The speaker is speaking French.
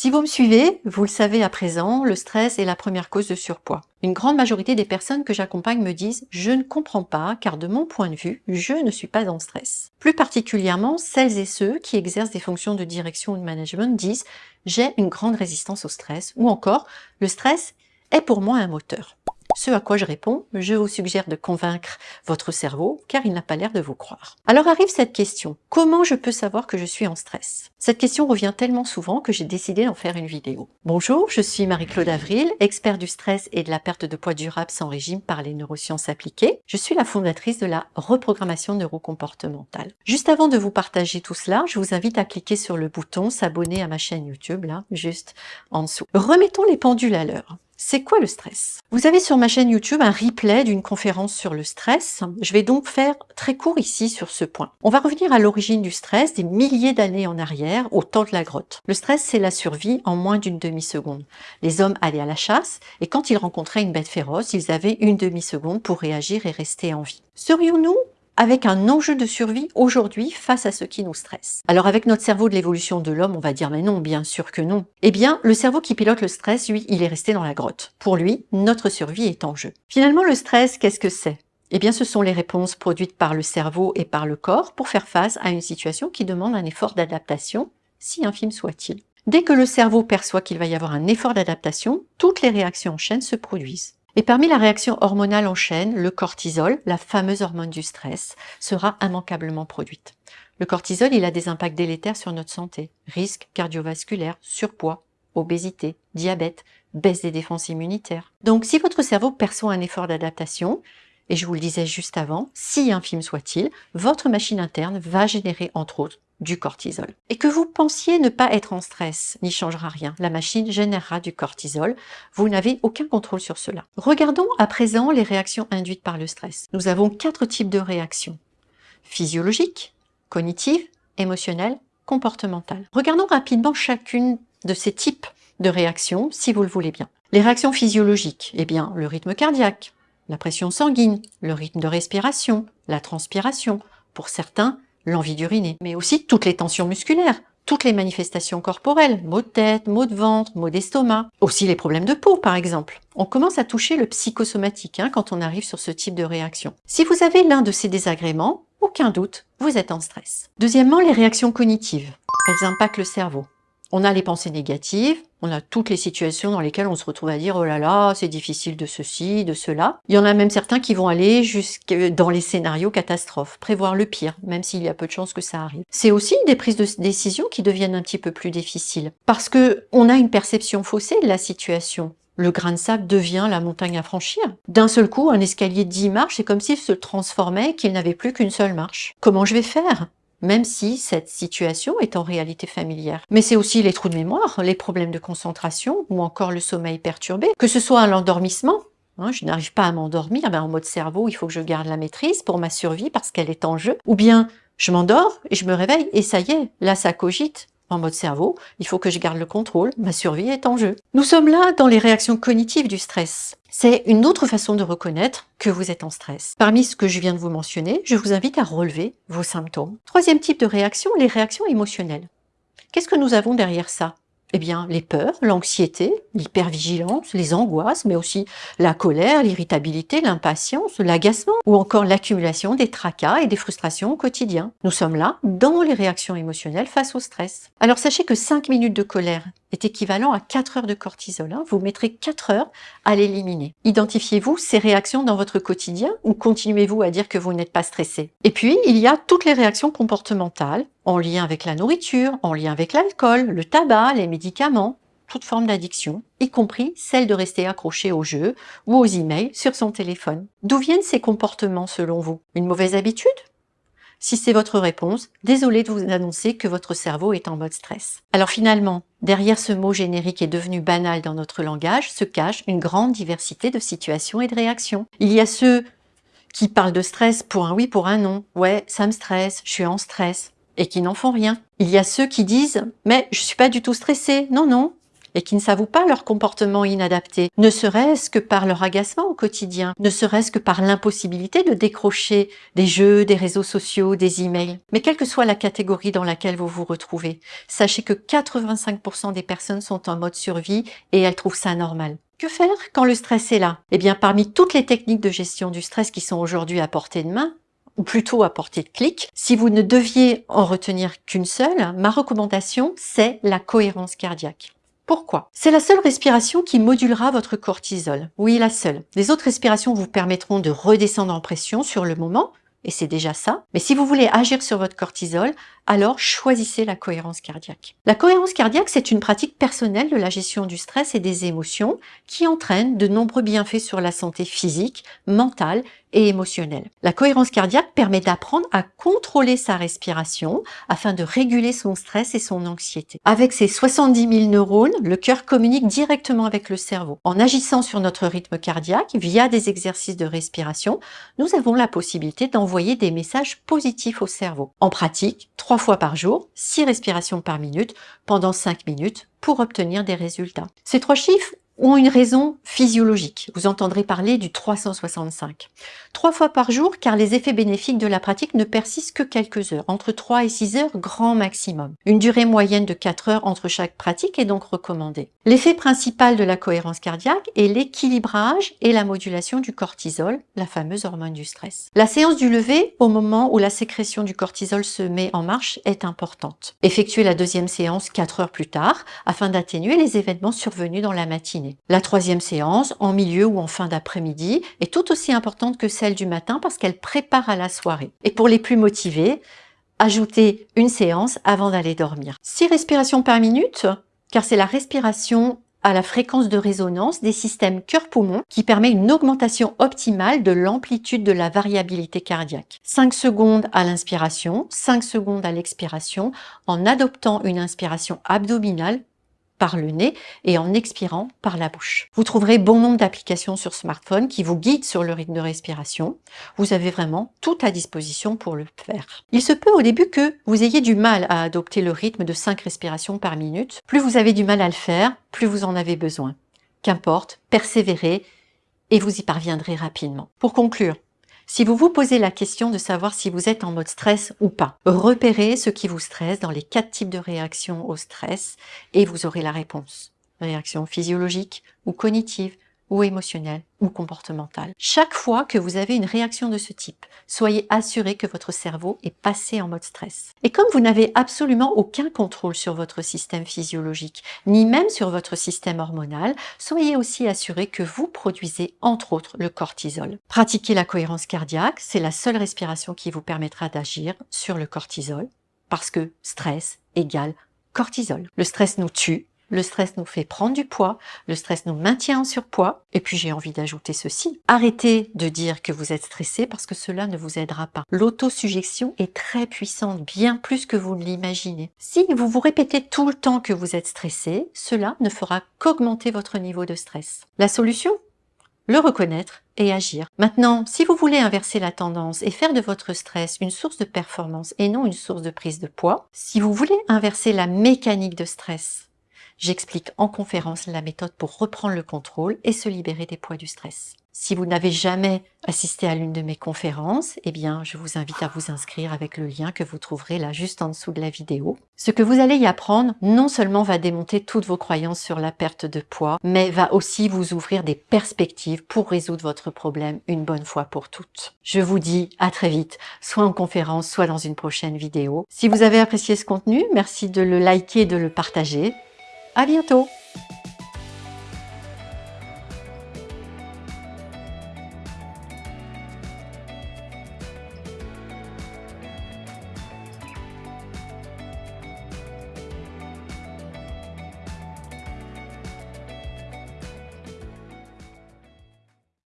Si vous me suivez, vous le savez à présent, le stress est la première cause de surpoids. Une grande majorité des personnes que j'accompagne me disent « je ne comprends pas car de mon point de vue, je ne suis pas en stress ». Plus particulièrement, celles et ceux qui exercent des fonctions de direction ou de management disent « j'ai une grande résistance au stress » ou encore « le stress est pour moi un moteur ». Ce à quoi je réponds, je vous suggère de convaincre votre cerveau car il n'a pas l'air de vous croire. Alors arrive cette question, comment je peux savoir que je suis en stress? Cette question revient tellement souvent que j'ai décidé d'en faire une vidéo. Bonjour, je suis Marie-Claude Avril, expert du stress et de la perte de poids durable sans régime par les neurosciences appliquées. Je suis la fondatrice de la reprogrammation neurocomportementale. Juste avant de vous partager tout cela, je vous invite à cliquer sur le bouton s'abonner à ma chaîne YouTube, là, juste en dessous. Remettons les pendules à l'heure. C'est quoi le stress? Vous avez sur ma chaîne YouTube un replay d'une conférence sur le stress. Je vais donc faire très court ici sur ce point. On va revenir à l'origine du stress des milliers d'années en arrière, au temps de la grotte. Le stress, c'est la survie en moins d'une demi-seconde. Les hommes allaient à la chasse et quand ils rencontraient une bête féroce, ils avaient une demi-seconde pour réagir et rester en vie. Serions-nous avec un enjeu de survie aujourd'hui face à ce qui nous stresse. Alors avec notre cerveau de l'évolution de l'homme, on va dire mais non, bien sûr que non. Eh bien, le cerveau qui pilote le stress, lui, il est resté dans la grotte. Pour lui, notre survie est en jeu. Finalement, le stress, qu'est-ce que c'est? Eh bien, ce sont les réponses produites par le cerveau et par le corps pour faire face à une situation qui demande un effort d'adaptation, si infime soit-il. Dès que le cerveau perçoit qu'il va y avoir un effort d'adaptation, toutes les réactions en chaîne se produisent. Et parmi la réaction hormonale en chaîne, le cortisol, la fameuse hormone du stress, sera immanquablement produite. Le cortisol, il a des impacts délétères sur notre santé. Risques cardiovasculaires, surpoids, obésité, diabète, baisse des défenses immunitaires. Donc si votre cerveau perçoit un effort d'adaptation, et je vous le disais juste avant, si infime soit-il, votre machine interne va générer entre autres du cortisol. Et que vous pensiez ne pas être en stress n'y changera rien. La machine générera du cortisol. Vous n'avez aucun contrôle sur cela. Regardons à présent les réactions induites par le stress. Nous avons quatre types de réactions. Physiologiques, cognitives, émotionnelles, comportementales. Regardons rapidement chacune de ces types de réactions, si vous le voulez bien. Les réactions physiologiques, eh bien, le rythme cardiaque, la pression sanguine, le rythme de respiration, la transpiration. Pour certains, l'envie d'uriner, mais aussi toutes les tensions musculaires, toutes les manifestations corporelles, maux de tête, maux de ventre, maux d'estomac, aussi les problèmes de peau par exemple. On commence à toucher le psychosomatique hein, quand on arrive sur ce type de réaction. Si vous avez l'un de ces désagréments, aucun doute, vous êtes en stress. Deuxièmement, les réactions cognitives. Elles impactent le cerveau. On a les pensées négatives, on a toutes les situations dans lesquelles on se retrouve à dire « oh là là, c'est difficile de ceci, de cela ». Il y en a même certains qui vont aller jusque dans les scénarios catastrophes, prévoir le pire, même s'il y a peu de chances que ça arrive. C'est aussi des prises de décision qui deviennent un petit peu plus difficiles, parce que on a une perception faussée de la situation. Le grain de sable devient la montagne à franchir. D'un seul coup, un escalier de 10 marches, c'est comme s'il se transformait qu'il n'avait plus qu'une seule marche. Comment je vais faire? Même si cette situation est en réalité familière. Mais c'est aussi les trous de mémoire, les problèmes de concentration ou encore le sommeil perturbé, que ce soit l'endormissement, hein, je n'arrive pas à m'endormir, ben en mode cerveau, il faut que je garde la maîtrise pour ma survie parce qu'elle est en jeu. Ou bien, je m'endors et je me réveille et ça y est, là ça cogite en mode cerveau, il faut que je garde le contrôle, ma survie est en jeu. Nous sommes là dans les réactions cognitives du stress. C'est une autre façon de reconnaître que vous êtes en stress. Parmi ce que je viens de vous mentionner, je vous invite à relever vos symptômes. Troisième type de réaction, les réactions émotionnelles. Qu'est-ce que nous avons derrière ça? Eh bien, les peurs, l'anxiété, l'hypervigilance, les angoisses, mais aussi la colère, l'irritabilité, l'impatience, l'agacement ou encore l'accumulation des tracas et des frustrations au quotidien. Nous sommes là dans les réactions émotionnelles face au stress. Alors sachez que 5 minutes de colère est équivalent à 4 heures de cortisol. Hein. Vous mettrez 4 heures à l'éliminer. Identifiez-vous ces réactions dans votre quotidien ou continuez-vous à dire que vous n'êtes pas stressé? Et puis, il y a toutes les réactions comportementales en lien avec la nourriture, en lien avec l'alcool, le tabac, les médicaments, toute forme d'addiction, y compris celle de rester accroché aux jeux ou aux emails sur son téléphone. D'où viennent ces comportements selon vous? Une mauvaise habitude? Si c'est votre réponse, désolé de vous annoncer que votre cerveau est en mode stress. Alors finalement, derrière ce mot générique est devenu banal dans notre langage, se cache une grande diversité de situations et de réactions. Il y a ceux qui parlent de stress pour un oui, pour un non. Ouais, ça me stresse, je suis en stress et qui n'en font rien. Il y a ceux qui disent « mais je suis pas du tout stressé, non, non, et qui ne s'avouent pas leur comportement inadapté, ne serait-ce que par leur agacement au quotidien, ne serait-ce que par l'impossibilité de décrocher des jeux, des réseaux sociaux, des emails. Mais quelle que soit la catégorie dans laquelle vous vous retrouvez, sachez que 85% des personnes sont en mode survie et elles trouvent ça normal. Que faire quand le stress est là? Eh bien, parmi toutes les techniques de gestion du stress qui sont aujourd'hui à portée de main, ou plutôt à portée de clic, si vous ne deviez en retenir qu'une seule, ma recommandation, c'est la cohérence cardiaque. Pourquoi? C'est la seule respiration qui modulera votre cortisol. Oui, la seule. Les autres respirations vous permettront de redescendre en pression sur le moment, et c'est déjà ça. Mais si vous voulez agir sur votre cortisol, alors choisissez la cohérence cardiaque. La cohérence cardiaque, c'est une pratique personnelle de la gestion du stress et des émotions qui entraîne de nombreux bienfaits sur la santé physique, mentale et émotionnelle. La cohérence cardiaque permet d'apprendre à contrôler sa respiration afin de réguler son stress et son anxiété. Avec ses 70 000 neurones, le cœur communique directement avec le cerveau. En agissant sur notre rythme cardiaque via des exercices de respiration, nous avons la possibilité d'envoyer des messages positifs au cerveau. En pratique, trois fois par jour, 6 respirations par minute pendant 5 minutes pour obtenir des résultats. Ces trois chiffres ont une raison physiologique. Vous entendrez parler du 365. Trois fois par jour, car les effets bénéfiques de la pratique ne persistent que quelques heures, entre 3 et 6 heures grand maximum. Une durée moyenne de 4 heures entre chaque pratique est donc recommandée. L'effet principal de la cohérence cardiaque est l'équilibrage et la modulation du cortisol, la fameuse hormone du stress. La séance du lever, au moment où la sécrétion du cortisol se met en marche, est importante. Effectuez la deuxième séance 4 heures plus tard, afin d'atténuer les événements survenus dans la matinée. La troisième séance, en milieu ou en fin d'après-midi, est tout aussi importante que celle du matin parce qu'elle prépare à la soirée. Et pour les plus motivés, ajoutez une séance avant d'aller dormir. Six respirations par minute, car c'est la respiration à la fréquence de résonance des systèmes cœur-poumon qui permet une augmentation optimale de l'amplitude de la variabilité cardiaque. 5 secondes à l'inspiration, 5 secondes à l'expiration en adoptant une inspiration abdominale par le nez et en expirant par la bouche. Vous trouverez bon nombre d'applications sur smartphone qui vous guident sur le rythme de respiration. Vous avez vraiment tout à disposition pour le faire. Il se peut au début que vous ayez du mal à adopter le rythme de 5 respirations par minute. Plus vous avez du mal à le faire, plus vous en avez besoin. Qu'importe, persévérez et vous y parviendrez rapidement. Pour conclure, si vous vous posez la question de savoir si vous êtes en mode stress ou pas, repérez ce qui vous stresse dans les quatre types de réactions au stress et vous aurez la réponse. Réaction physiologique ou cognitive, ou émotionnelle ou comportementale. Chaque fois que vous avez une réaction de ce type, soyez assuré que votre cerveau est passé en mode stress. Et comme vous n'avez absolument aucun contrôle sur votre système physiologique, ni même sur votre système hormonal, soyez aussi assuré que vous produisez entre autres le cortisol. Pratiquer la cohérence cardiaque, c'est la seule respiration qui vous permettra d'agir sur le cortisol, parce que stress égale cortisol. Le stress nous tue, le stress nous fait prendre du poids, le stress nous maintient en surpoids. Et puis j'ai envie d'ajouter ceci. Arrêtez de dire que vous êtes stressé parce que cela ne vous aidera pas. L'autosuggestion est très puissante, bien plus que vous ne l'imaginez. Si vous vous répétez tout le temps que vous êtes stressé, cela ne fera qu'augmenter votre niveau de stress. La solution? Le reconnaître et agir. Maintenant, si vous voulez inverser la tendance et faire de votre stress une source de performance et non une source de prise de poids, si vous voulez inverser la mécanique de stress J'explique en conférence la méthode pour reprendre le contrôle et se libérer des poids du stress. Si vous n'avez jamais assisté à l'une de mes conférences, eh bien, je vous invite à vous inscrire avec le lien que vous trouverez là juste en dessous de la vidéo. Ce que vous allez y apprendre, non seulement va démonter toutes vos croyances sur la perte de poids, mais va aussi vous ouvrir des perspectives pour résoudre votre problème une bonne fois pour toutes. Je vous dis à très vite, soit en conférence, soit dans une prochaine vidéo. Si vous avez apprécié ce contenu, merci de le liker et de le partager. À bientôt